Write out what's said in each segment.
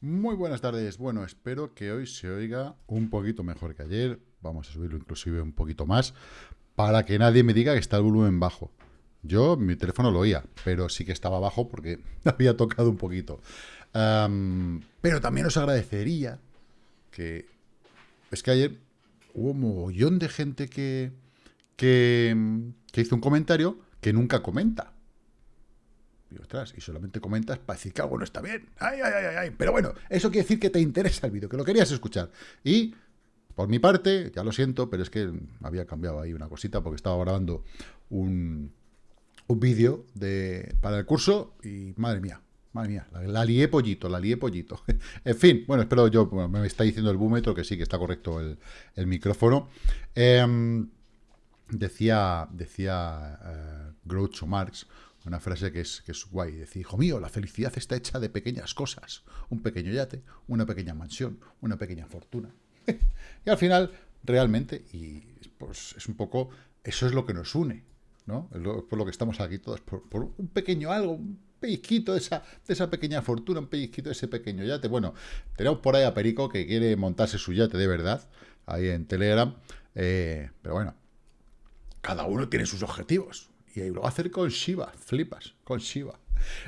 Muy buenas tardes. Bueno, espero que hoy se oiga un poquito mejor que ayer. Vamos a subirlo inclusive un poquito más para que nadie me diga que está el volumen bajo. Yo, mi teléfono lo oía, pero sí que estaba bajo porque había tocado un poquito. pero también os agradecería que... Es que ayer hubo un mogollón de gente que, que, que hizo un comentario que nunca comenta. Y ostras, y solamente comentas para decir que algo no está bien. Ay, ay, ay, ay. Pero bueno, eso quiere decir que te interesa el vídeo, que lo querías escuchar. Y por mi parte, ya lo siento, pero es que había cambiado ahí una cosita porque estaba grabando un, un vídeo para el curso y madre mía, madre mía, la, lié pollito, la lié pollito. en fin, bueno, espero yo, me está diciendo el búmetro que sí, que está correcto el, micrófono. Em, decía, decía uh, Groucho Marx, una frase que es, que es guay. Decir, hijo mío, la felicidad está hecha de pequeñas cosas. Un pequeño yate, una pequeña mansión, una pequeña fortuna. y al final, realmente, y pues es un poco, eso es lo que nos une, ¿no? por lo que estamos aquí todos, por, un pequeño algo, un pellizquito de esa, de esa pequeña fortuna, un pellizquito de ese pequeño yate. Bueno, tenemos por ahí a Perico que quiere montarse su yate de verdad, ahí en Telegram. Eh, pero bueno, cada uno tiene sus objetivos. Y lo va a hacer con Shiba, flipas, con Shiba.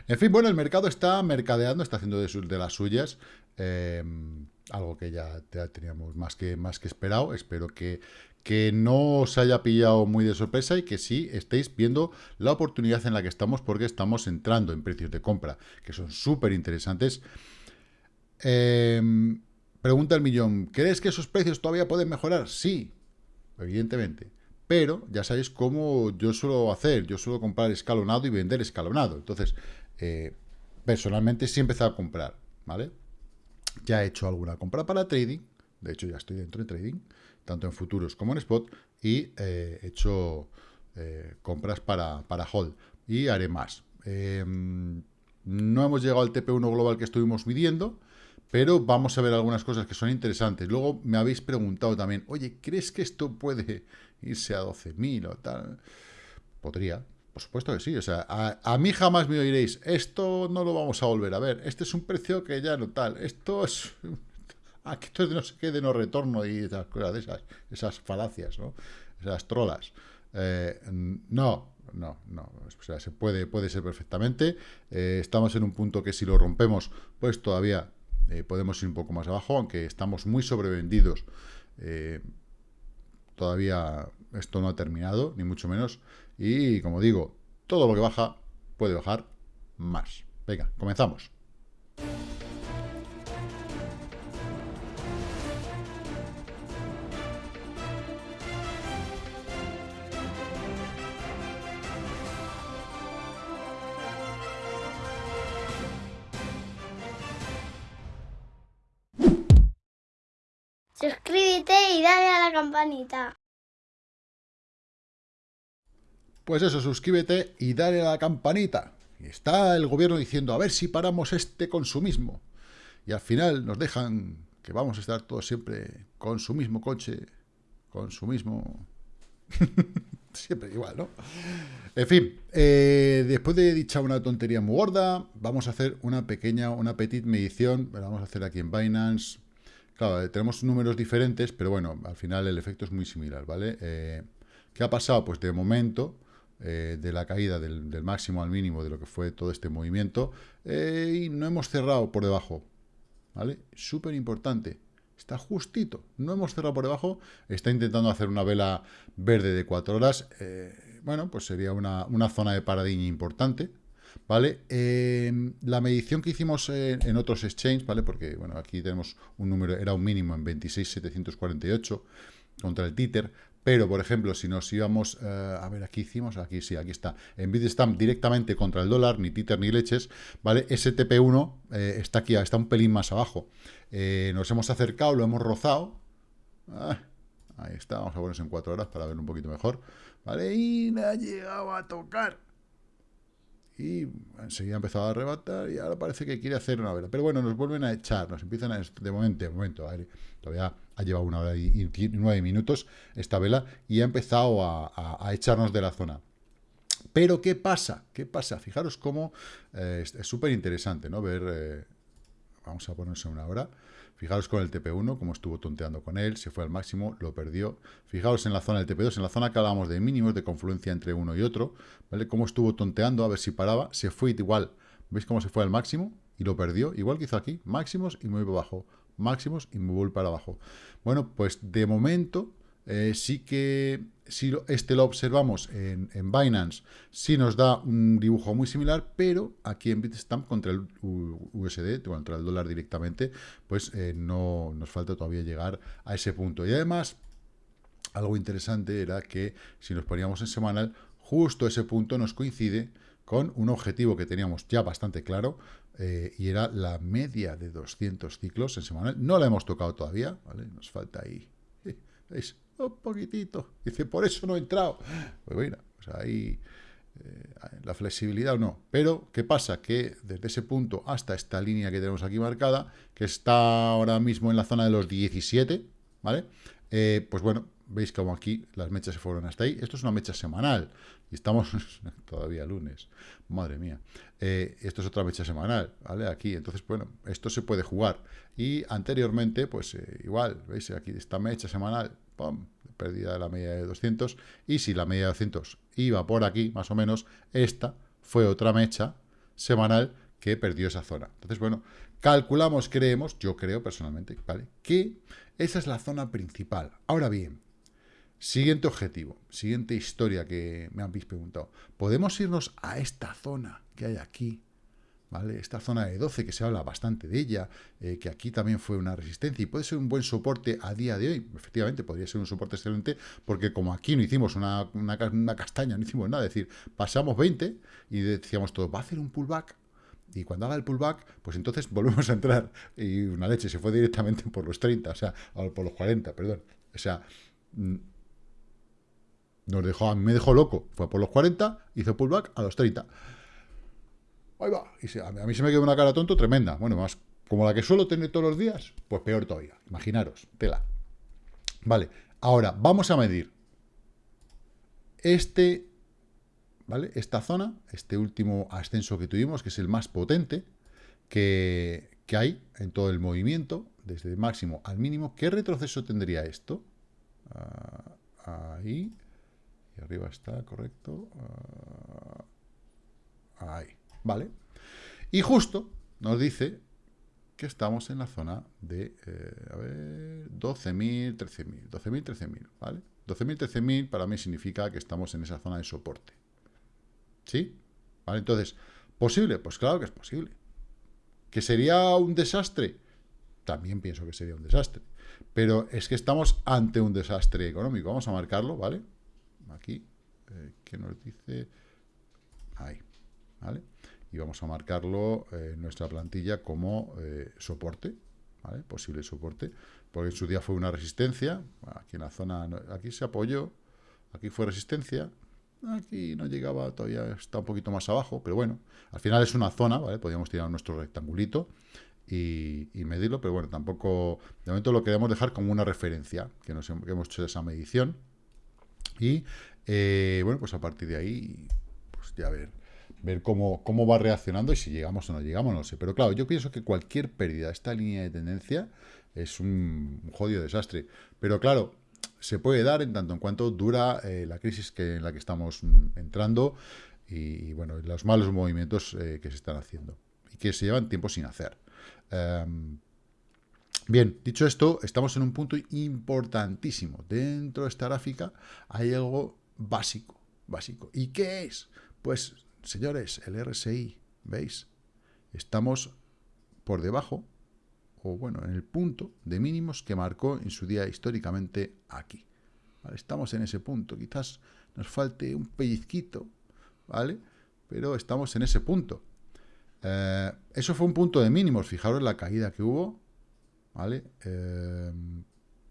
En fin, bueno, el mercado está mercadeando, está haciendo de, las suyas. Em, algo que ya, teníamos más que, más que esperado. Espero que, que no os haya pillado muy de sorpresa y que sí estéis viendo la oportunidad en la que estamos porque estamos entrando en precios de compra, que son súper interesantes. Em, pregunta el millón, ¿crees que esos precios todavía pueden mejorar? Sí, evidentemente. Pero ya sabéis cómo yo suelo hacer. Yo suelo comprar escalonado y vender escalonado. Entonces, eh, personalmente sí he empezado a comprar, ¿vale? Ya he hecho alguna compra para trading. De hecho, ya estoy dentro de trading, tanto en futuros como en spot. Y eh, he hecho eh, compras para, para hold. Y haré más. Em, no hemos llegado al TP1 global que estuvimos midiendo, pero vamos a ver algunas cosas que son interesantes. Luego me habéis preguntado también, oye, ¿crees que esto puede irse a 12.000 o tal. Podría, por supuesto que sí. O sea, a, mí jamás me oiréis, esto no lo vamos a volver a ver. Este es un precio que ya no tal. Esto es... Aquí esto es de no sé qué, de no retorno y esas cosas de esas, esas falacias, ¿no? Esas trolas. Eh, no, no, no. O sea, se puede, puede ser perfectamente. Eh, estamos en un punto que si lo rompemos, pues todavía eh, podemos ir un poco más abajo, aunque estamos muy sobrevendidos todavía esto no ha terminado, ni mucho menos. Y como digo, todo lo que baja puede bajar más. Venga, comenzamos. Dale a la campanita. Pues eso, suscríbete y dale a la campanita. Y está el gobierno diciendo, a ver si paramos este consumismo. Y al final nos dejan que vamos a estar todos siempre con su mismo coche, con su mismo... siempre igual, ¿no? En fin, eh, después de dicha una tontería muy gorda, vamos a hacer una pequeña, una petit medición, la vamos a hacer aquí en Binance, Claro, eh, tenemos números diferentes, pero bueno, al final el efecto es muy similar, ¿vale? Eh, ¿Qué ha pasado? Pues de momento, eh, de la caída del, máximo al mínimo de lo que fue todo este movimiento, y no hemos cerrado por debajo, ¿vale? Súper importante. Está justito, no hemos cerrado por debajo, está intentando hacer una vela verde de cuatro horas, bueno, pues sería una, una zona de paradigma importante, ¿vale? La medición que hicimos en, otros exchanges, ¿vale? Porque, bueno, aquí tenemos un número, era un mínimo en 26.748 contra el títer, pero, por ejemplo, si nos íbamos, eh, a ver, aquí hicimos, aquí sí, aquí está, en Bitstamp directamente contra el dólar, ni títer ni leches, ¿vale? STP1 eh, está aquí, está un pelín más abajo. Eh, nos hemos acercado, lo hemos rozado. Ah, ahí está, vamos a ponernos en cuatro horas para ver un poquito mejor, ¿vale? Y no ha llegado a tocar y enseguida empezado a arrebatar y ahora parece que quiere hacer una vela. Pero bueno, nos vuelven a echar, nos empiezan a... De momento, de momento, todavía ha llevado una hora y, nueve minutos esta vela y ha empezado a, echarnos de la zona. Pero, ¿qué pasa? ¿Qué pasa? Fijaros cómo eh, es súper interesante, ¿no? Ver... Eh, vamos a ponerse una hora. Fijaros con el TP1, como estuvo tonteando con él, se fue al máximo, lo perdió. Fijaos en la zona del TP2, en la zona que hablábamos de mínimos, de confluencia entre uno y otro, ¿vale? Cómo estuvo tonteando, a ver si paraba, se fue igual. ¿Veis cómo se fue al máximo? Y lo perdió, igual que hizo aquí, máximos y muy abajo, máximos y muy para abajo. Bueno, pues de momento eh, sí que si este lo observamos en, Binance, sí nos da un dibujo muy similar, pero aquí en Bitstamp contra el USD, contra el dólar directamente, pues eh, no nos falta todavía llegar a ese punto. Y además, algo interesante era que si nos poníamos en semanal, justo ese punto nos coincide con un objetivo que teníamos ya bastante claro, eh, y era la media de 200 ciclos en semanal. No la hemos tocado todavía, ¿vale? Nos falta ahí, ¿veis? Un poquitito. Dice, por eso no he entrado. Pues bueno, pues ahí eh, la flexibilidad o no. Pero, ¿qué pasa? Que desde ese punto hasta esta línea que tenemos aquí marcada, que está ahora mismo en la zona de los 17, ¿vale? Eh, pues bueno, veis como aquí las mechas se fueron hasta ahí. Esto es una mecha semanal. Y estamos todavía lunes. Madre mía. Eh, esto es otra mecha semanal, ¿vale? Aquí. Entonces, bueno, esto se puede jugar. Y anteriormente, pues igual, ¿veis? Aquí esta mecha semanal ¡pum! de la media de 200, y si la media de 200 iba por aquí, más o menos, esta fue otra mecha semanal que perdió esa zona. Entonces, bueno, calculamos, creemos, yo creo personalmente, ¿vale? Que esa es la zona principal. Ahora bien, siguiente objetivo, siguiente historia que me habéis preguntado. ¿Podemos irnos a esta zona que hay aquí? ¿Vale? Esta zona de 12, que se habla bastante de ella, eh, que aquí también fue una resistencia y puede ser un buen soporte a día de hoy. Efectivamente, podría ser un soporte excelente, porque como aquí no hicimos una, una, castaña, no hicimos nada, es decir, pasamos 20 y decíamos todo, va a hacer un pullback, y cuando haga el pullback, pues entonces volvemos a entrar. Y una leche se fue directamente por los 30, o sea, por los 40, perdón. O sea, mm, nos dejó, me dejó loco. Fue por los 40, hizo pullback a los 30 ahí va. Y a mí se me quedó una cara tonto tremenda. Bueno, más como la que suelo tener todos los días, pues peor todavía. Imaginaros, tela. Vale, ahora vamos a medir este, ¿vale? Esta zona, este último ascenso que tuvimos, que es el más potente que, que hay en todo el movimiento, desde el máximo al mínimo. ¿Qué retroceso tendría esto? Ah, ahí. Y arriba está, correcto. Ah, ahí. ¿Vale? Y justo nos dice que estamos en la zona de, eh, a ver, 12.000, 13.000, 12.000, 13.000, ¿vale? 12.000, 13.000 para mí significa que estamos en esa zona de soporte. ¿Sí? ¿Vale? Entonces, ¿posible? Pues claro que es posible. ¿Que sería un desastre? También pienso que sería un desastre. Pero es que estamos ante un desastre económico. Vamos a marcarlo, ¿vale? Aquí, eh, que nos dice... Y vamos a marcarlo eh, nuestra plantilla como eh, soporte, posible soporte, porque en su día fue una resistencia, aquí en la zona, aquí se apoyó, aquí fue resistencia, aquí no llegaba, todavía está un poquito más abajo, pero bueno, al final es una zona, ¿vale? Podríamos tirar nuestro rectangulito y, medirlo, pero bueno, tampoco, de momento lo queremos dejar como una referencia, que, nos, hemos hecho esa medición, y eh, bueno, pues a partir de ahí, pues ya ver, ver cómo, cómo va reaccionando y si llegamos o no llegamos, no sé. Pero claro, yo pienso que cualquier pérdida de esta línea de tendencia es un, jodido desastre. Pero claro, se puede dar en tanto en cuanto dura eh, la crisis que, en la que estamos entrando y, bueno, los malos movimientos eh, que se están haciendo y que se llevan tiempo sin hacer. Em, bien, dicho esto, estamos en un punto importantísimo. Dentro de esta gráfica hay algo básico, básico. ¿Y qué es? Pues Señores, el RSI, ¿veis? Estamos por debajo, o bueno, en el punto de mínimos que marcó en su día históricamente aquí. Estamos en ese punto, quizás nos falte un pellizquito, ¿vale? Pero estamos en ese punto. Eh, eso fue un punto de mínimos, fijaros la caída que hubo, ¿vale? Eh,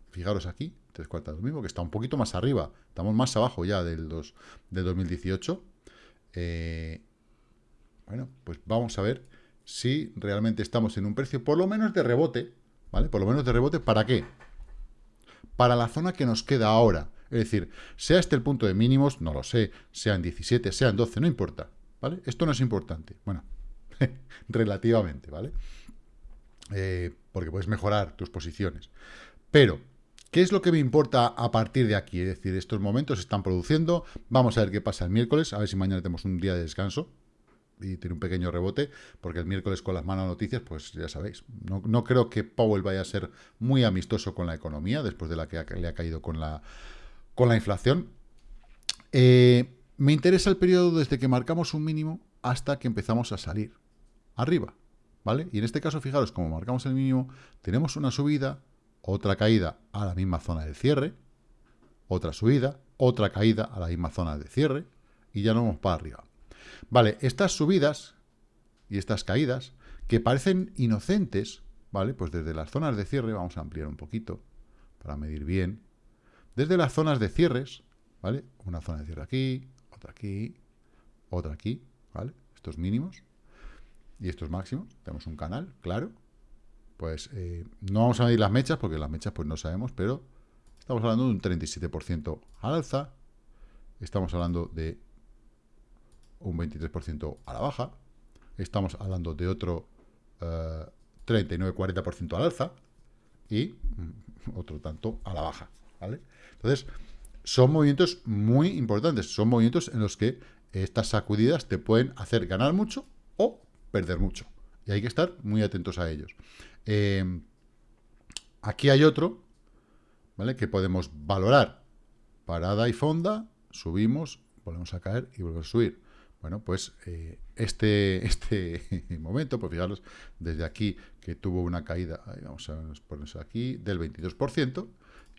fijaros aquí, tres cuartas lo mismo, que está un poquito más arriba, estamos más abajo ya del, dos, del 2018, eh, bueno, pues vamos a ver si realmente estamos en un precio, por lo menos de rebote, ¿vale? Por lo menos de rebote, ¿para qué? Para la zona que nos queda ahora. Es decir, sea este el punto de mínimos, no lo sé, sean 17, sean 12, no importa, ¿vale? Esto no es importante. Bueno, relativamente, ¿vale? eh, porque puedes mejorar tus posiciones. Pero, ¿qué es lo que me importa a partir de aquí? Es decir, estos momentos se están produciendo, vamos a ver qué pasa el miércoles, a ver si mañana tenemos un día de descanso, y tiene un pequeño rebote, porque el miércoles con las malas noticias, pues ya sabéis, no, creo que Powell vaya a ser muy amistoso con la economía, después de la que le ha caído con la, con la inflación. Eh, me interesa el periodo desde que marcamos un mínimo hasta que empezamos a salir arriba, ¿vale? Y en este caso, fijaros, como marcamos el mínimo, tenemos una subida, otra caída a la misma zona de cierre, otra subida, otra caída a la misma zona de cierre, y ya no vamos para arriba. Vale, estas subidas y estas caídas, que parecen inocentes, ¿vale? Pues desde las zonas de cierre, vamos a ampliar un poquito para medir bien. Desde las zonas de cierres, ¿vale? Una zona de cierre aquí, otra aquí, otra aquí, ¿vale? Estos mínimos y estos máximos. Tenemos un canal, claro. Pues eh, no vamos a medir las mechas, porque las mechas pues no sabemos, pero estamos hablando de un 37% al alza. Estamos hablando de un 23% a la baja. Estamos hablando de otro 39-40% eh, al alza y mm, otro tanto a la baja. ¿vale? Entonces, son movimientos muy importantes. Son movimientos en los que estas sacudidas te pueden hacer ganar mucho o perder mucho. Y hay que estar muy atentos a ellos. Eh, aquí hay otro, ¿vale? Que podemos valorar. Parada y fonda, subimos, volvemos a caer y volvemos a subir. Bueno, pues eh, este, este momento, pues fijaros, desde aquí que tuvo una caída, vamos a ponerse aquí, del 22%,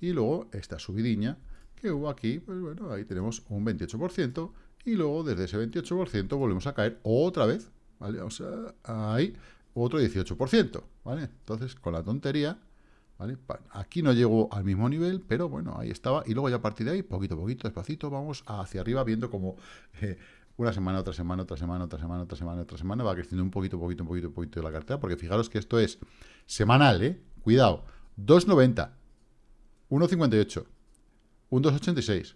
y luego esta subidiña que hubo aquí, pues bueno, ahí tenemos un 28%, y luego desde ese 28% volvemos a caer otra vez, ¿vale? Sea, ahí otro 18%, ¿vale? Entonces, con la tontería, ¿vale? Aquí no llegó al mismo nivel, pero bueno, ahí estaba, y luego ya a partir de ahí, poquito a poquito, despacito, vamos hacia arriba, viendo como... Eh, una semana, otra semana, otra semana, otra semana, otra semana, otra semana, va creciendo un poquito, poquito, un poquito, un poquito la cartera, porque fijaros que esto es semanal, ¿eh? Cuidado, 2,90, 1,58, un 2,86,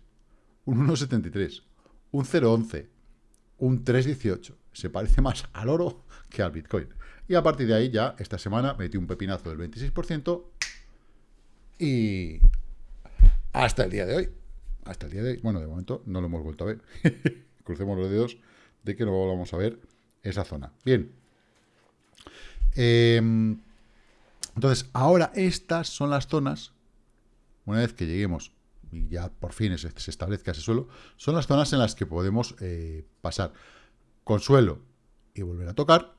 un 1,73, un 0,11, un 3,18. Se parece más al oro que al Bitcoin. Y a partir de ahí ya, esta semana, metí un pepinazo del 26% y hasta el día de hoy. Hasta el día de hoy. Bueno, de momento no lo hemos vuelto a ver. crucemos los dedos de que no vamos a ver esa zona. Bien. Em, entonces, ahora estas son las zonas, una vez que lleguemos y ya por fin se, establezca ese suelo, son las zonas en las que podemos eh, pasar con suelo y volver a tocar,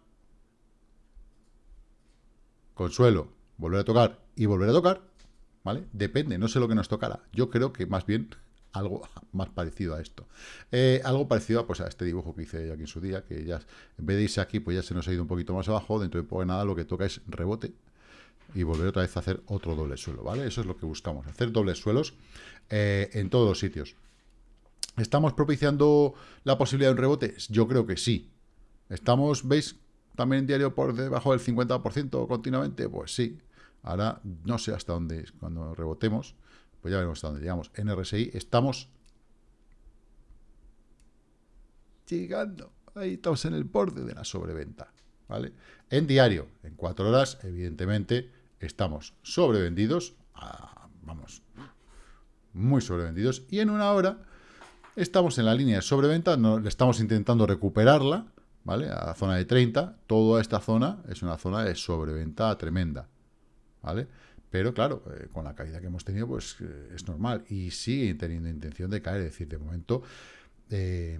con suelo, volver a tocar y volver a tocar, ¿vale? Depende, no sé lo que nos tocará. Yo creo que más bien algo más parecido a esto. Eh, algo parecido a, pues, a este dibujo que hice aquí en su día, que ya en vez de irse aquí, pues ya se nos ha ido un poquito más abajo, dentro de poco nada lo que toca es rebote y volver otra vez a hacer otro doble suelo, ¿vale? Eso es lo que buscamos, hacer dobles suelos eh, en todos los sitios. ¿Estamos propiciando la posibilidad de un rebote? Yo creo que sí. ¿Estamos, veis, también en diario por debajo del 50% continuamente? Pues sí. Ahora no sé hasta dónde, cuando rebotemos, pues ya veremos hasta dónde llegamos. En RSI estamos llegando. Ahí estamos en el borde de la sobreventa. ¿vale? En diario, en cuatro horas, evidentemente, estamos sobrevendidos. vamos, muy sobrevendidos. Y en una hora estamos en la línea de sobreventa. No, estamos intentando recuperarla. ¿Vale? A la zona de 30. Toda esta zona es una zona de sobreventa tremenda. ¿Vale? Pero claro, eh, con la caída que hemos tenido, pues eh, es normal. Y sigue teniendo intención de caer. Es decir, de momento, eh,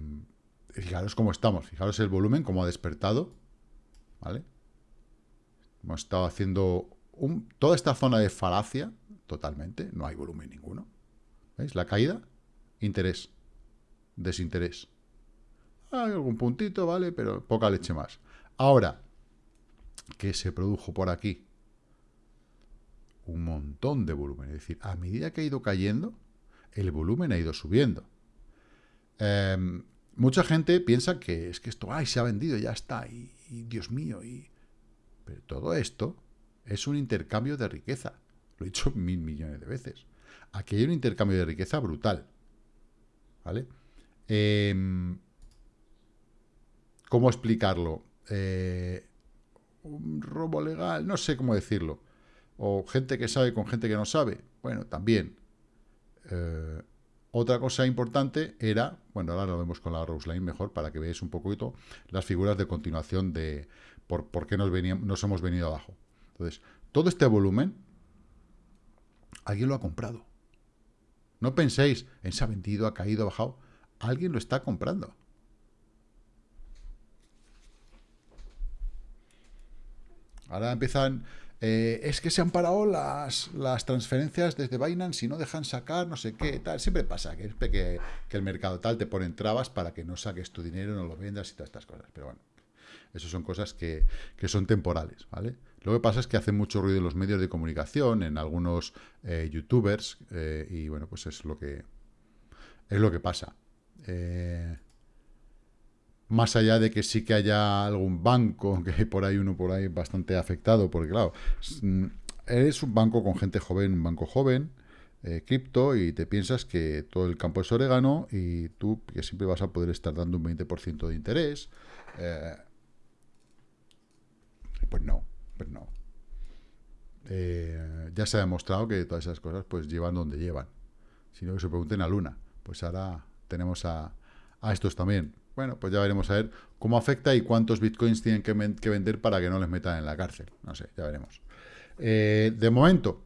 fijaros cómo estamos. Fijaros el volumen, cómo ha despertado. ¿Vale? Hemos estado haciendo toda esta zona de falacia, totalmente. No hay volumen ninguno. ¿Veis? La caída, interés, desinterés. Hay algún puntito, ¿vale? Pero poca leche más. Ahora, ¿qué se produjo por aquí? un montón de volumen. Es decir, a medida que ha ido cayendo, el volumen ha ido subiendo. Em, mucha gente piensa que es que esto, ay, se ha vendido, ya está, y, Dios mío, y... Pero todo esto es un intercambio de riqueza. Lo he dicho mil millones de veces. Aquí hay un intercambio de riqueza brutal. ¿Vale? Em, ¿Cómo explicarlo? Eh, un robo legal, no sé cómo decirlo. O gente que sabe con gente que no sabe. Bueno, también. Eh, otra cosa importante era, bueno, ahora lo vemos con la Rose Line mejor para que veáis un poquito las figuras de continuación de por, por qué nos, veníamos, hemos venido abajo. Entonces, todo este volumen, alguien lo ha comprado. No penséis en se ha vendido, ha caído, ha bajado. Alguien lo está comprando. Ahora empiezan... Eh, es que se han parado las, las transferencias desde Binance y no dejan sacar, no sé qué, tal. Siempre pasa que, el mercado tal te pone trabas para que no saques tu dinero, no lo vendas y todas estas cosas. Pero bueno, eso son cosas que, que son temporales, ¿vale? Lo que pasa es que hace mucho ruido en los medios de comunicación, en algunos eh, youtubers, eh, y bueno, pues es lo que es lo que pasa. Eh, más allá de que sí que haya algún banco, que hay por ahí uno por ahí bastante afectado, porque claro, mm, eres un banco con gente joven, un banco joven, eh, cripto, y te piensas que todo el campo es orégano y tú que siempre vas a poder estar dando un 20% de interés. Eh, pues no, pues no. Eh, ya se ha demostrado que todas esas cosas pues llevan donde llevan. Si no, que se pregunten a Luna. Pues ahora tenemos a, a estos también. Bueno, pues ya veremos a ver cómo afecta y cuántos bitcoins tienen que, vender para que no les metan en la cárcel. No sé, ya veremos. Eh, de momento,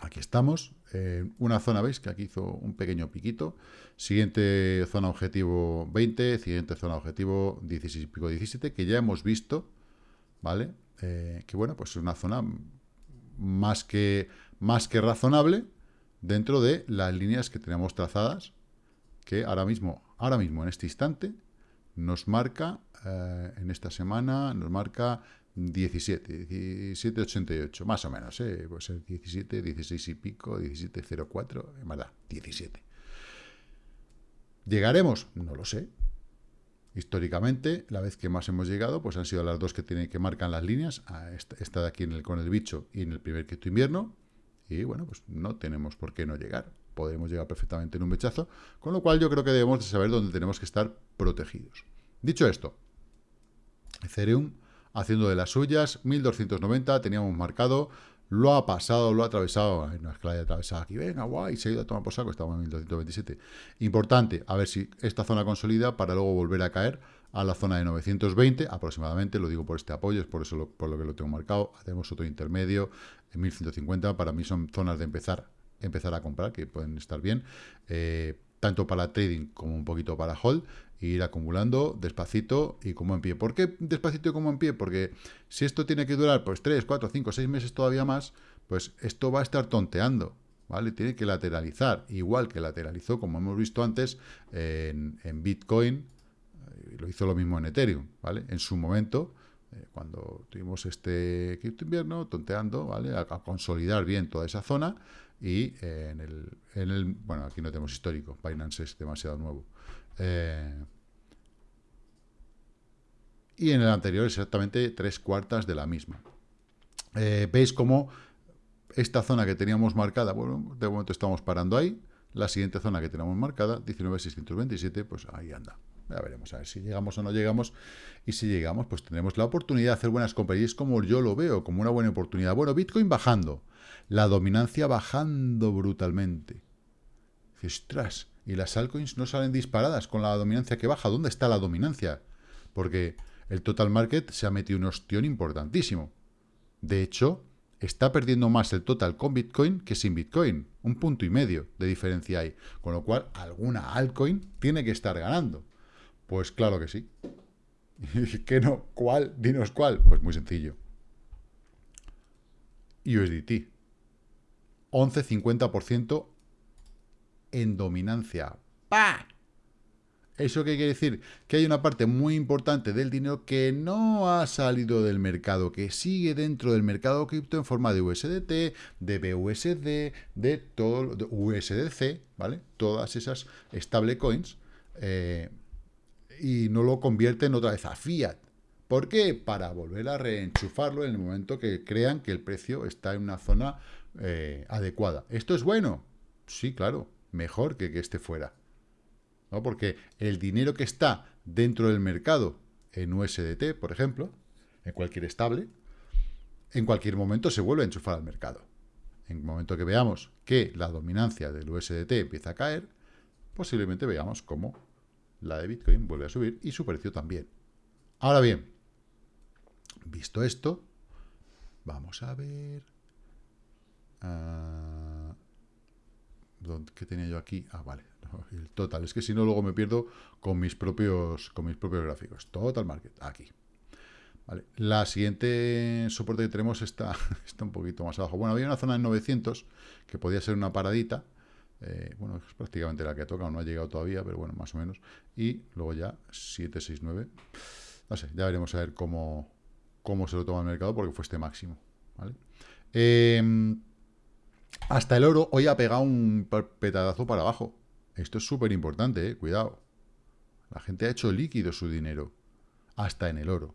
aquí estamos. Eh, una zona, ¿veis? Que aquí hizo un pequeño piquito. Siguiente zona objetivo 20, siguiente zona objetivo 16 y pico 17, que ya hemos visto, ¿vale? Eh, que bueno, pues es una zona más que, más que razonable dentro de las líneas que tenemos trazadas, que ahora mismo ahora mismo, en este instante, nos marca, eh, en esta semana, nos marca 17, 17,88, más o menos, ¿eh? puede ser 17, 16 y pico, 17,04, en verdad, 17. ¿Llegaremos? No lo sé. Históricamente, la vez que más hemos llegado, pues han sido las dos que tienen que marcan las líneas, esta, de aquí en el, con el bicho y en el primer quinto invierno, y bueno, pues no tenemos por qué no llegar podemos llegar perfectamente en un mechazo, con lo cual yo creo que debemos de saber dónde tenemos que estar protegidos. Dicho esto, Ethereum haciendo de las suyas, 1290 teníamos marcado, lo ha pasado, lo ha atravesado, no es que lo haya atravesado aquí, venga, guay, se ha ido a tomar por saco, estamos en 1227. Importante, a ver si esta zona consolida para luego volver a caer a la zona de 920 aproximadamente, lo digo por este apoyo, es por eso por lo que lo tengo marcado, hacemos otro intermedio en 1150, para mí son zonas de empezar empezar a comprar, que pueden estar bien, eh, tanto para trading como un poquito para hold, e ir acumulando despacito y como en pie. ¿Por qué despacito y como en pie? Porque si esto tiene que durar pues 3, 4, 5, 6 meses todavía más, pues esto va a estar tonteando, ¿vale? Tiene que lateralizar, igual que lateralizó, como hemos visto antes, en, Bitcoin, eh, lo hizo lo mismo en Ethereum, ¿vale? En su momento, eh, cuando tuvimos este invierno, tonteando, ¿vale? a, consolidar bien toda esa zona, y eh, en, el, en, el, bueno, aquí no tenemos histórico, Binance es demasiado nuevo. Eh, y en el anterior exactamente tres cuartas de la misma. Eh, Veis cómo esta zona que teníamos marcada, bueno, de momento estamos parando ahí, la siguiente zona que tenemos marcada, 19.627, pues ahí anda. Ya veremos a ver si llegamos o no llegamos. Y si llegamos, pues tenemos la oportunidad de hacer buenas compras. Y es como yo lo veo, como una buena oportunidad. Bueno, Bitcoin bajando la dominancia bajando brutalmente. Dices, y las altcoins no salen disparadas con la dominancia que baja. ¿Dónde está la dominancia? Porque el total market se ha metido un ostión importantísimo. De hecho, está perdiendo más el total con Bitcoin que sin Bitcoin. Un punto y medio de diferencia hay. Con lo cual, alguna altcoin tiene que estar ganando. Pues claro que sí. ¿Qué no? ¿Cuál? Dinos cuál. Pues muy sencillo. USDT. 11-50% en dominancia. ¡Pah! ¿Eso qué quiere decir? Que hay una parte muy importante del dinero que no ha salido del mercado, que sigue dentro del mercado cripto en forma de USDT, de BUSD, de todo, de USDC, ¿vale? Todas esas stablecoins, eh, y no lo convierten otra vez a fiat. ¿Por qué? Para volver a reenchufarlo en el momento que crean que el precio está en una zona eh, adecuada. ¿Esto es bueno? Sí, claro, mejor que que esté fuera. ¿no? Porque el dinero que está dentro del mercado en USDT, por ejemplo, en cualquier estable, en cualquier momento se vuelve a enchufar al mercado. En el momento que veamos que la dominancia del USDT empieza a caer, posiblemente veamos cómo la de Bitcoin vuelve a subir y su precio también. Ahora bien, visto esto, vamos a ver... Uh, ¿Qué tenía yo aquí? Ah, vale. El total. Es que si no, luego me pierdo con mis propios, con mis propios gráficos. Total market. Aquí. Vale. La siguiente soporte que tenemos está, está un poquito más abajo. Bueno, había una zona en 900 que podía ser una paradita. Eh, bueno, es prácticamente la que ha tocado. No ha llegado todavía, pero bueno, más o menos. Y luego ya 769. No sé, ya veremos a ver cómo, cómo se lo toma el mercado porque fue este máximo. ¿vale? Eh, hasta el oro hoy ha pegado un petadazo para abajo. Esto es súper importante, eh, cuidado. La gente ha hecho líquido su dinero. Hasta en el oro.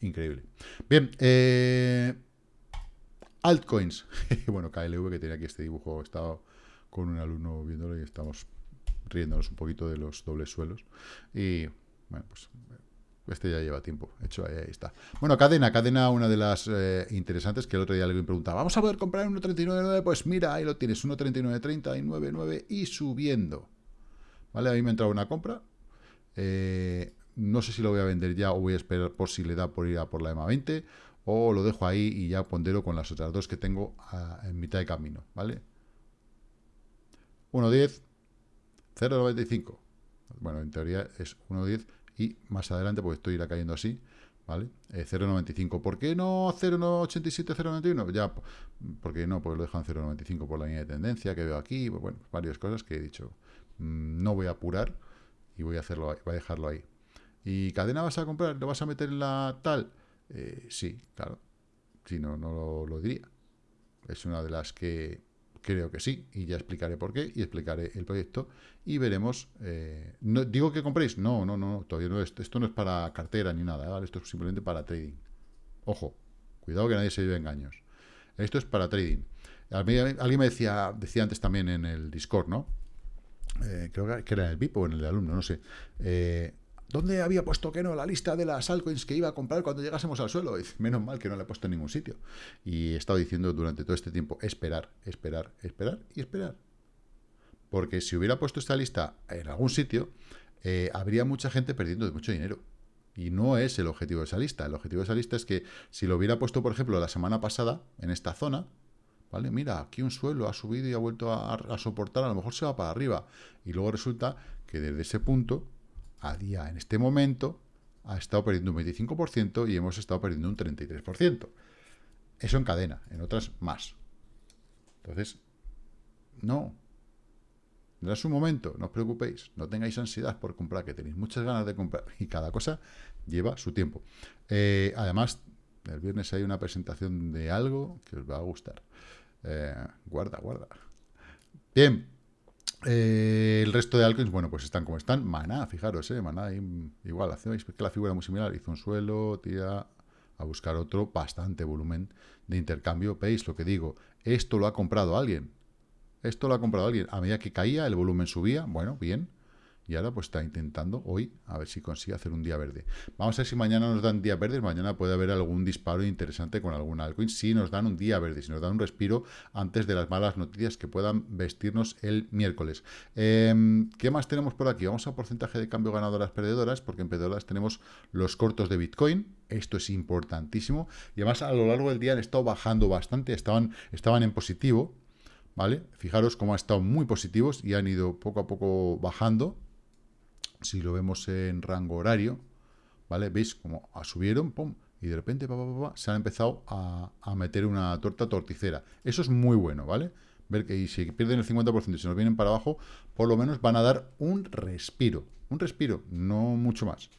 Increíble. Bien, eh, altcoins. bueno, KLV que tenía aquí este dibujo. He estado con un alumno viéndolo y estamos riéndonos un poquito de los dobles suelos. Y, bueno, pues este ya lleva tiempo, hecho, ahí, está. Bueno, cadena, cadena, una de las eh, interesantes que el otro día le preguntaba, ¿vamos a poder comprar 1.39.9? Pues mira, ahí lo tienes, 1.39.30 y 9.9 y subiendo. ¿Vale? Ahí me ha entrado una compra. Eh, no sé si lo voy a vender ya o voy a esperar por si le da por ir a por la EMA 20 o lo dejo ahí y ya pondero con las otras dos que tengo en mitad de camino, ¿vale? 1.10, 0.95. Bueno, en teoría es 1.10 y más adelante, pues esto irá cayendo así, ¿vale? 0,95. Eh, ¿Por qué no 0,87, 0,91? Ya, porque no, pues lo dejan 0,95 por la línea de tendencia que veo aquí, pues bueno, varias cosas que he dicho. Mm, no voy a apurar y voy a hacerlo, voy a dejarlo ahí. ¿Y cadena vas a comprar? ¿Lo vas a meter en la tal? Eh, sí, claro. Si no, no lo diría. Es una de las que Creo que sí, y ya explicaré por qué, y explicaré el proyecto, y veremos... Eh, no, ¿Digo que compréis? No, no, no, todavía no. Esto, esto no es para cartera ni nada, ¿vale? Esto es simplemente para trading. Ojo, cuidado que nadie se lleve engaños. Esto es para trading. Alguien me decía, decía antes también en el Discord, ¿no? Eh, creo que era en el VIP o en el alumno, no sé. Eh, ¿Dónde había puesto que no la lista de las altcoins que iba a comprar cuando llegásemos al suelo? menos mal que no la he puesto en ningún sitio. Y he estado diciendo durante todo este tiempo, esperar, esperar, esperar y esperar. Porque si hubiera puesto esta lista en algún sitio, eh, habría mucha gente perdiendo mucho dinero. Y no es el objetivo de esa lista. El objetivo de esa lista es que si lo hubiera puesto, por ejemplo, la semana pasada, en esta zona, ¿vale? Mira, aquí un suelo ha subido y ha vuelto a soportar, a lo mejor se va para arriba. Y luego resulta que desde ese punto a día, en este momento, ha estado perdiendo un 25% y hemos estado perdiendo un 33%. Eso en cadena, en otras más. Entonces, no. No es un momento, no os preocupéis, no tengáis ansiedad por comprar, que tenéis muchas ganas de comprar y cada cosa lleva su tiempo. Eh, además, el viernes hay una presentación de algo que os va a gustar. Eh, guarda, guarda. Bien, eh, el resto de altcoins, bueno, pues están como están. Maná, fijaros, eh, Maná, igual, hacéis que la figura muy similar. Hizo un suelo, tira a buscar otro, bastante volumen de intercambio. ¿Veis lo que digo? Esto lo ha comprado alguien. Esto lo ha comprado alguien. A medida que caía, el volumen subía. Bueno, bien y ahora pues está intentando hoy a ver si consigue hacer un día verde. Vamos a ver si mañana nos dan día verde, mañana puede haber algún disparo interesante con algún altcoin, si nos dan un día verde, si nos dan un respiro antes de las malas noticias que puedan vestirnos el miércoles. Em, ¿Qué más tenemos por aquí? Vamos a porcentaje de cambio ganadoras perdedoras, porque en perdedoras tenemos los cortos de Bitcoin, esto es importantísimo, y además a lo largo del día han estado bajando bastante, estaban, estaban en positivo, ¿vale? Fijaros cómo han estado muy positivos y han ido poco a poco bajando, si lo vemos en rango horario, ¿vale? ¿Veis cómo subieron, pum, y de repente se han empezado a, meter una torta torticera. Eso es muy bueno, ¿vale? Ver que si pierden el 50% y se nos vienen para abajo, por lo menos van a dar un respiro. Un respiro, no mucho más.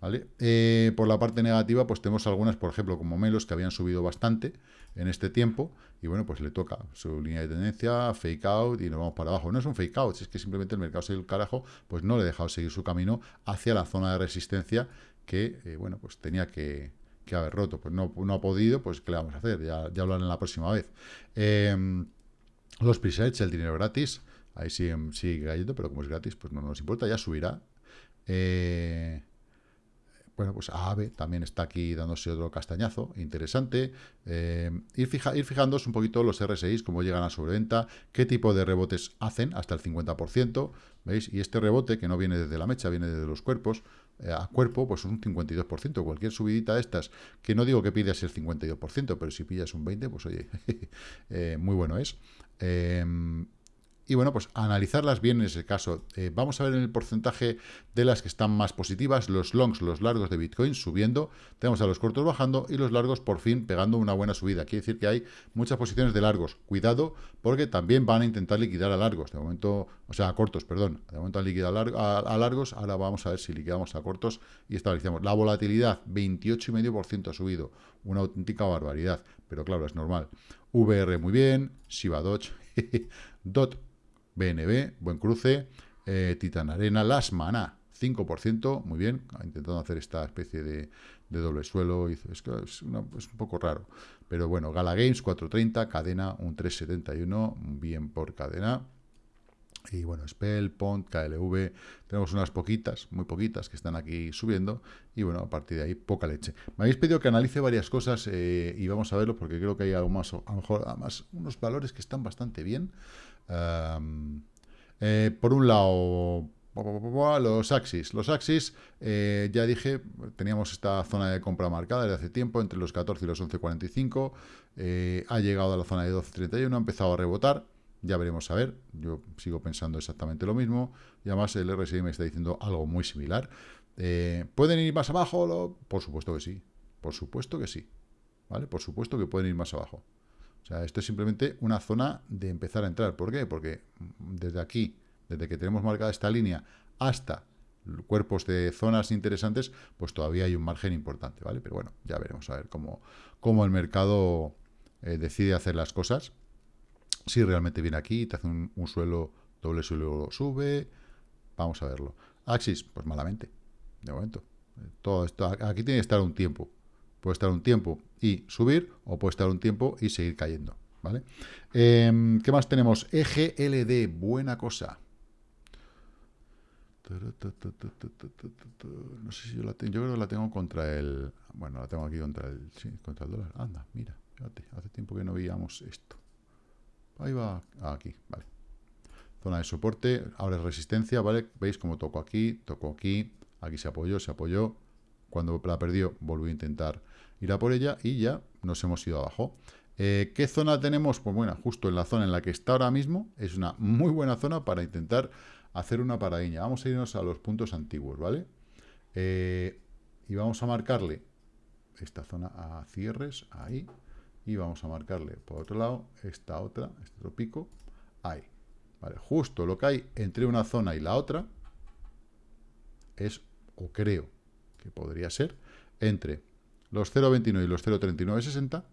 ¿Vale? Eh, por la parte negativa, pues tenemos algunas, por ejemplo, como Melos, que habían subido bastante en este tiempo, y bueno, pues le toca su línea de tendencia, fake out, y nos vamos para abajo. No es un fake out, es que simplemente el mercado se el carajo, pues no le he dejado seguir su camino hacia la zona de resistencia que, eh, bueno, pues tenía que, haber roto. Pues no, no ha podido, pues ¿qué le vamos a hacer? Ya, ya hablaré la próxima vez. Em, los presets, el dinero gratis, ahí sigue, sigue cayendo, pero como es gratis, pues no nos importa, ya subirá. Eh, bueno, pues AVE también está aquí dándose otro castañazo interesante. Eh, ir, fija, ir fijándoos un poquito los RSIs, cómo llegan a sobreventa, qué tipo de rebotes hacen, hasta el 50%, ¿veis? Y este rebote, que no viene desde la mecha, viene desde los cuerpos, eh, a cuerpo, pues un 52%. Cualquier subidita de estas, que no digo que pidas el 52%, pero si pillas un 20%, pues oye, eh, muy bueno es. Y bueno, pues analizarlas bien en ese caso. Eh, vamos a ver en el porcentaje de las que están más positivas, los longs, los largos de Bitcoin subiendo, tenemos a los cortos bajando y los largos por fin pegando una buena subida. Quiere decir que hay muchas posiciones de largos. Cuidado, porque también van a intentar liquidar a largos. De momento, o sea, a cortos, perdón. De momento han liquidado a, largos, ahora vamos a ver si liquidamos a cortos y estabilizamos. La volatilidad, 28,5% ha subido. Una auténtica barbaridad, pero claro, es normal. VR muy bien, Shiba Dodge, DOT BNB, buen cruce, eh, Titan Arena, Las Maná, 5%, muy bien, intentando hacer esta especie de, doble suelo, es, es, un poco raro, pero bueno, Gala Games, 4.30, Cadena, un 3.71, bien por Cadena, y bueno, Spell, Pont, KLV, tenemos unas poquitas, muy poquitas, que están aquí subiendo, y bueno, a partir de ahí, poca leche. Me habéis pedido que analice varias cosas, eh, y vamos a verlo, porque creo que hay algo más, a lo mejor, además, unos valores que están bastante bien, eh, por un lado, los Axis. Los Axis, eh, ya dije, teníamos esta zona de compra marcada desde hace tiempo, entre los 14 y los 11.45. Eh, ha llegado a la zona de 12.31, ha empezado a rebotar. Ya veremos a ver. Yo sigo pensando exactamente lo mismo. Y además el RSI me está diciendo algo muy similar. ¿Pueden ir más abajo? Por supuesto que sí. Por supuesto que sí. ¿Vale? Por supuesto que pueden ir más abajo. O sea, esto es simplemente una zona de empezar a entrar. ¿Por qué? Porque desde aquí, desde que tenemos marcada esta línea hasta cuerpos de zonas interesantes, pues todavía hay un margen importante, ¿vale? Pero bueno, ya veremos a ver cómo, cómo el mercado eh, decide hacer las cosas. Si realmente viene aquí, te hace un, suelo, doble suelo, sube, vamos a verlo. Axis, pues malamente, de momento. Todo esto, aquí tiene que estar un tiempo. Puede estar un tiempo y subir, o puede estar un tiempo y seguir cayendo, ¿vale? Em, ¿Qué más tenemos? EGLD, buena cosa. No sé si yo la tengo, yo creo que la tengo contra el... Bueno, la tengo aquí contra el, sí, contra el dólar. Anda, mira, fíjate, hace tiempo que no veíamos esto. Ahí va, ah, aquí, vale. Zona de soporte, ahora es resistencia, ¿vale? Veis cómo toco aquí, toco aquí, aquí se apoyó, se apoyó, cuando la perdió, volvió a intentar ir a por ella y ya nos hemos ido abajo. Eh, ¿Qué zona tenemos? Pues bueno, justo en la zona en la que está ahora mismo, es una muy buena zona para intentar hacer una paradiña. Vamos a irnos a los puntos antiguos, ¿vale? Eh, y vamos a marcarle esta zona a cierres, ahí, y vamos a marcarle por otro lado esta otra, este otro pico, ahí. ¿Vale? Justo lo que hay entre una zona y la otra es, o creo, que podría ser, entre los 0.29 y los 0.3960,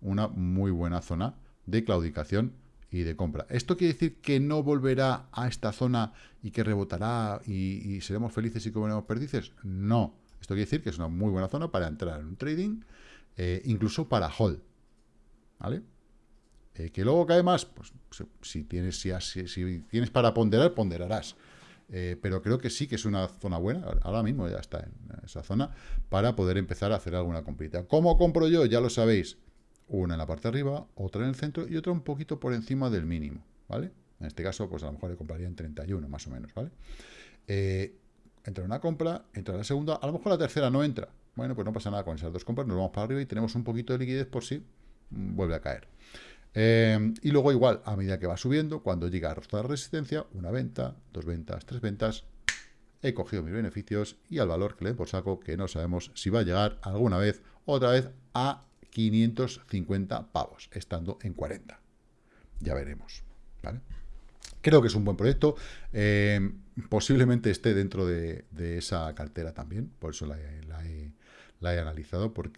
una muy buena zona de claudicación y de compra. ¿Esto quiere decir que no volverá a esta zona y que rebotará y, seremos felices y comeremos perdices? No. Esto quiere decir que es una muy buena zona para entrar en un trading, eh, incluso para hold. ¿Vale? Eh, que luego cae más, pues si tienes, si, tienes para ponderar, ponderarás. Eh, pero creo que sí que es una zona buena, ahora mismo ya está en esa zona, para poder empezar a hacer alguna comprita. ¿Cómo compro yo? Ya lo sabéis, una en la parte de arriba, otra en el centro y otra un poquito por encima del mínimo, ¿vale? En este caso, pues a lo mejor le compraría en 31, más o menos, ¿vale? Eh, entra una compra, entra la segunda, a lo mejor la tercera no entra. Bueno, pues no pasa nada con esas dos compras, nos vamos para arriba y tenemos un poquito de liquidez por si mm, vuelve a caer. Eh, y luego igual, a medida que va subiendo, cuando llega a la resistencia, una venta, dos ventas, tres ventas, he cogido mis beneficios y al valor que le por saco, que no sabemos si va a llegar alguna vez, otra vez, a 550 pavos, estando en 40. Ya veremos, Creo que es un buen proyecto. Eh, posiblemente esté dentro de, esa cartera también, por eso la he la he analizado por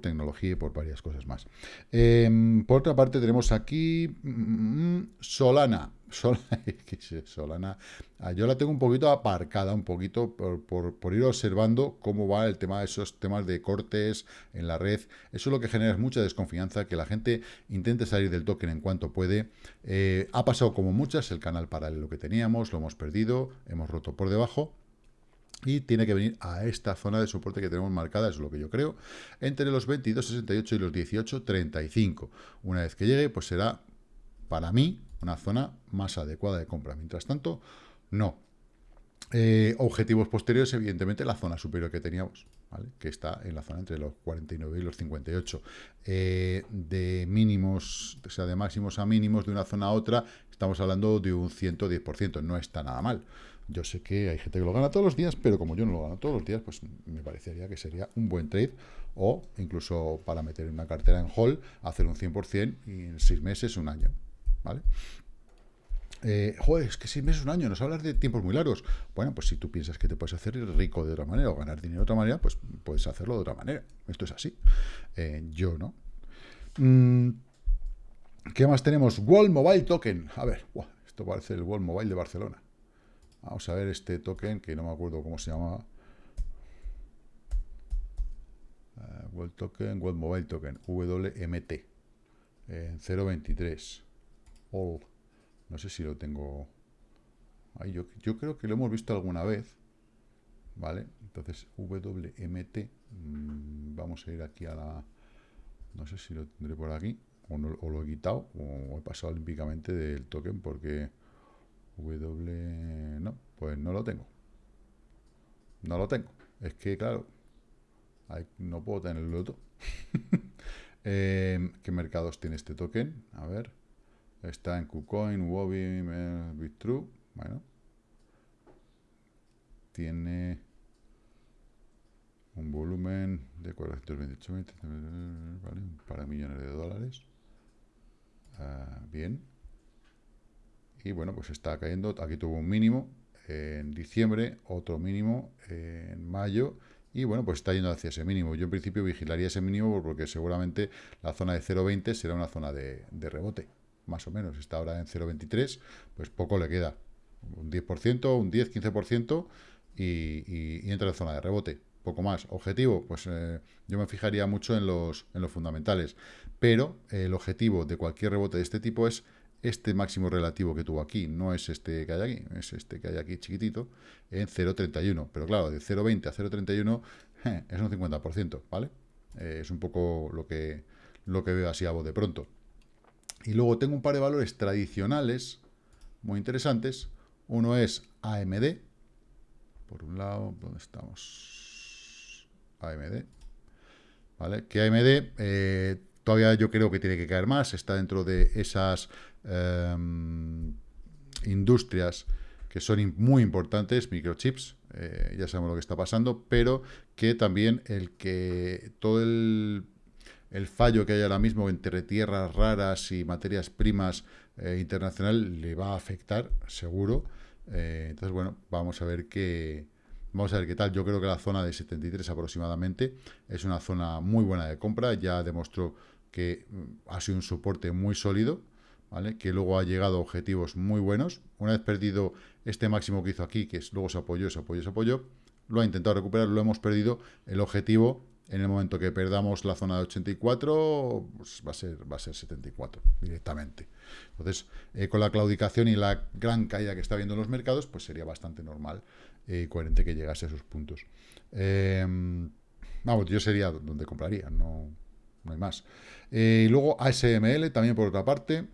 tecnología y por varias cosas más. Em, por otra parte, tenemos aquí mm, Solana. Solana, ah, yo la tengo un poquito aparcada, un poquito por, ir observando cómo va el tema de esos temas de cortes en la red. Eso es lo que genera mucha desconfianza, que la gente intente salir del token en cuanto puede. Eh, ha pasado como muchas, el canal paralelo que teníamos, lo hemos perdido, hemos roto por debajo y tiene que venir a esta zona de soporte que tenemos marcada, es lo que yo creo, entre los 22.68 y los 18.35. Una vez que llegue, pues será, para mí, una zona más adecuada de compra. Mientras tanto, no. Eh, objetivos posteriores, evidentemente, la zona superior que teníamos, que está en la zona entre los 49 y los 58. Eh, de mínimos, o sea, de máximos a mínimos de una zona a otra, estamos hablando de un 110%, no está nada mal. Yo sé que hay gente que lo gana todos los días, pero como yo no lo gano todos los días, pues me parecería que sería un buen trade o incluso para meter una cartera en hold, hacer un 100% y en seis meses, un año. ¿Vale? Eh, joder, es que seis meses, un año, nos hablas de tiempos muy largos. Bueno, pues si tú piensas que te puedes hacer rico de otra manera o ganar dinero de otra manera, pues puedes hacerlo de otra manera. Esto es así. Eh, yo no. Mm, ¿Qué más tenemos? World Mobile Token. A ver, esto parece el World Mobile de Barcelona. Vamos a ver este token que no me acuerdo cómo se llamaba. Uh, World Token, World Mobile Token, WMT. En 0.23. All. No sé si lo tengo... Ahí yo, yo creo que lo hemos visto alguna vez. ¿Vale? Entonces, WMT. Mmm, vamos a ir aquí a la... No sé si lo tendré por aquí. O, no, o lo he quitado. O he pasado olímpicamente del token porque... W... No, pues no lo tengo. No lo tengo. Es que, claro, hay, no puedo tenerlo todo. eh, ¿Qué mercados tiene este token? A ver. Está en KuCoin, Wobi, Bitrue. Bueno. Tiene un volumen de 428 ¿vale? para millones de dólares. Uh, bien. Y bueno, pues está cayendo. Aquí tuvo un mínimo en diciembre, otro mínimo en mayo. Y bueno, pues está yendo hacia ese mínimo. Yo en principio vigilaría ese mínimo porque seguramente la zona de 0.20 será una zona de, de rebote más o menos, está ahora en 0,23, pues poco le queda, un 10%, un 10, 15% y, entra en zona de rebote, poco más. Objetivo, pues eh, yo me fijaría mucho en los, en los fundamentales, pero el objetivo de cualquier rebote de este tipo es este máximo relativo que tuvo aquí, no es este que hay aquí, es este que hay aquí chiquitito, en 0,31, pero claro, de 0,20 a 0,31 eh, es un 50%, ¿vale? Eh, es un poco lo que, lo que veo así a voz de pronto. Y luego tengo un par de valores tradicionales muy interesantes. Uno es AMD. Por un lado, ¿dónde estamos? AMD. ¿Vale? Que AMD eh, todavía yo creo que tiene que caer más. Está dentro de esas eh, industrias que son muy importantes, microchips, eh, ya sabemos lo que está pasando, pero que también el que todo el el fallo que hay ahora mismo entre tierras raras y materias primas eh, internacional le va a afectar, seguro. Eh, entonces, bueno, vamos a ver qué... Vamos a ver qué tal. Yo creo que la zona de 73 aproximadamente es una zona muy buena de compra. Ya demostró que mm, ha sido un soporte muy sólido, ¿vale? Que luego ha llegado a objetivos muy buenos. Una vez perdido este máximo que hizo aquí, que luego se apoyó, se apoyó, se apoyó, lo ha intentado recuperar, lo hemos perdido. El objetivo en el momento que perdamos la zona de 84, pues va, a ser, va a ser 74 directamente. Entonces, eh, con la claudicación y la gran caída que está habiendo en los mercados, pues sería bastante normal eh, coherente que llegase a esos puntos. Eh, vamos, yo sería donde compraría, no, no hay más. Eh, y luego ASML, también por otra parte,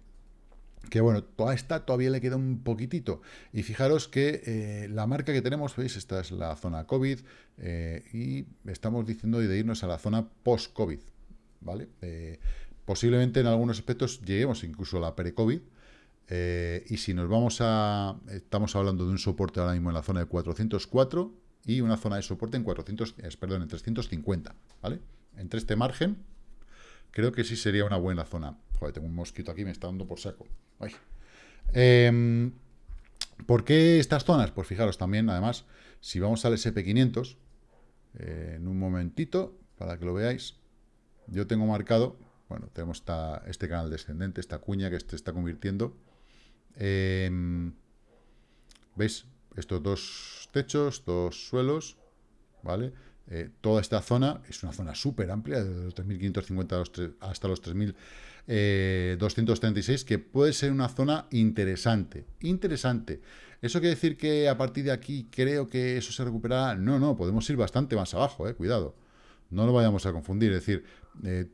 que bueno, toda esta todavía le queda un poquitito. Y fijaros que eh, la marca que tenemos, veis, esta es la zona COVID, eh, y estamos diciendo de irnos a la zona post-COVID, ¿vale? Posiblemente en algunos aspectos lleguemos incluso a la pre-COVID, eh, y si nos vamos a... Estamos hablando de un soporte ahora mismo en la zona de 404 y una zona de soporte en 400, perdón, en 350, ¿vale? Entre este margen, creo que sí sería una buena zona. Joder, tengo un mosquito aquí, me está dando por saco. Eh, ¿Por qué estas zonas? Pues fijaros también, además, si vamos al SP500, eh, en un momentito, para que lo veáis, yo tengo marcado, bueno, tenemos este canal descendente, esta cuña que se está convirtiendo. Eh, ¿Veis? Estos dos techos, dos suelos, ¿vale? Eh, toda esta zona es una zona súper amplia, de los 3.550 hasta los 3.236, eh, que puede ser una zona interesante. Interesante. ¿Eso quiere decir que a partir de aquí creo que eso se recuperará? No, no, podemos ir bastante más abajo, eh, cuidado. No lo vayamos a confundir. Es decir,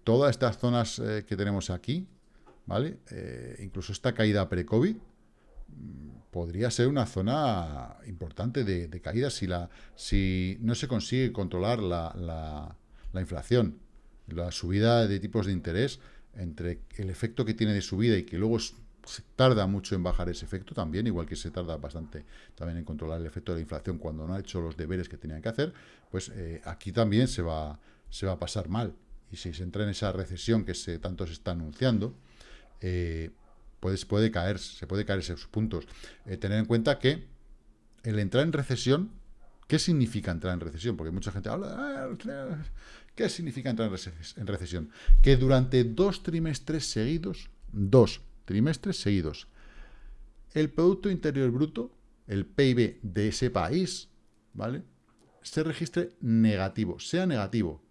todas estas zonas que tenemos aquí, ¿vale? Incluso esta caída pre-COVID, podría ser una zona importante de, caída si, la, si no se consigue controlar la, la, la inflación, la subida de tipos de interés, entre el efecto que tiene de subida y que luego se tarda mucho en bajar ese efecto también, igual que se tarda bastante también en controlar el efecto de la inflación cuando no ha hecho los deberes que tenían que hacer, pues eh, aquí también se va, se va a pasar mal. Y si se entra en esa recesión que se, tanto se está anunciando, eh, puede, caer, se puede caer esos puntos. Eh, tener en cuenta que el entrar en recesión, ¿qué significa entrar en recesión? Porque mucha gente habla, ah, ¿qué significa entrar en recesión? Que durante dos trimestres seguidos, dos trimestres seguidos. El Producto Interior Bruto, el PIB de ese país, ¿vale? Se registre negativo, sea negativo.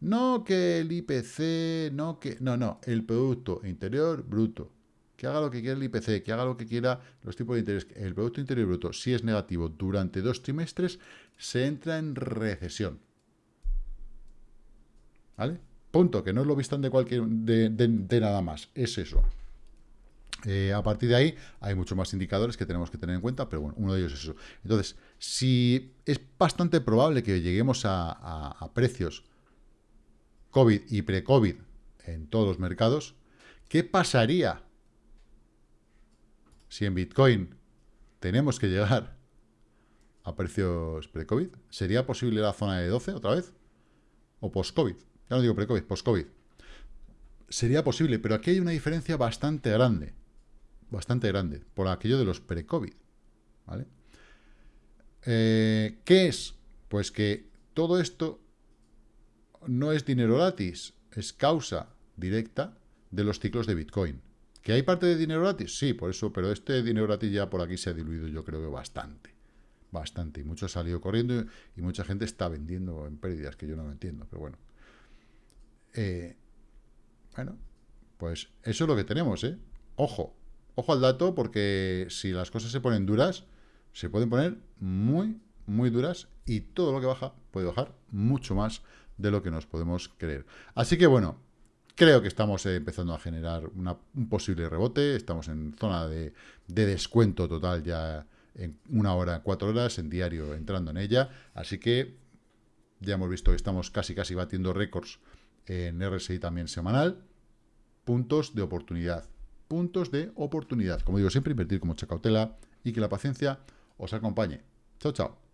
No que el IPC, no que... No, no, el Producto Interior Bruto. Que haga lo que quiera el IPC, que haga lo que quiera los tipos de interés. El Producto Interior Bruto, si es negativo durante dos trimestres, se entra en recesión. ¿Vale? Punto, que no lo vistan de de nada más. Es eso. Eh, a partir de ahí hay muchos más indicadores que tenemos que tener en cuenta, pero bueno, uno de ellos es eso. Entonces, si es bastante probable que lleguemos a, precios COVID y pre-COVID en todos los mercados, ¿qué pasaría si en Bitcoin tenemos que llegar a precios pre-COVID? ¿Sería posible la zona de 12 otra vez? ¿O post-COVID? Ya no digo pre-COVID, post-COVID. Sería posible, pero aquí hay una diferencia bastante grande bastante grande, por aquello de los pre-COVID. ¿vale? Eh, ¿Qué es? Pues que todo esto no es dinero gratis, es causa directa de los ciclos de Bitcoin. ¿Que hay parte de dinero gratis? Sí, por eso, pero este dinero gratis ya por aquí se ha diluido yo creo que bastante. Bastante. Y mucho ha salido corriendo y mucha gente está vendiendo en pérdidas, que yo no entiendo, pero bueno. Eh, bueno, pues eso es lo que tenemos, ¿eh? Ojo, Ojo al dato porque si las cosas se ponen duras, se pueden poner muy, muy duras y todo lo que baja puede bajar mucho más de lo que nos podemos creer. Así que bueno, creo que estamos eh, empezando a generar un posible rebote, estamos en zona de, descuento total ya en una hora, cuatro horas en diario entrando en ella, así que ya hemos visto que estamos casi casi batiendo récords en RSI también semanal, puntos de oportunidad puntos de oportunidad. Como digo siempre, invertir con mucha cautela y que la paciencia os acompañe. Chao, chao.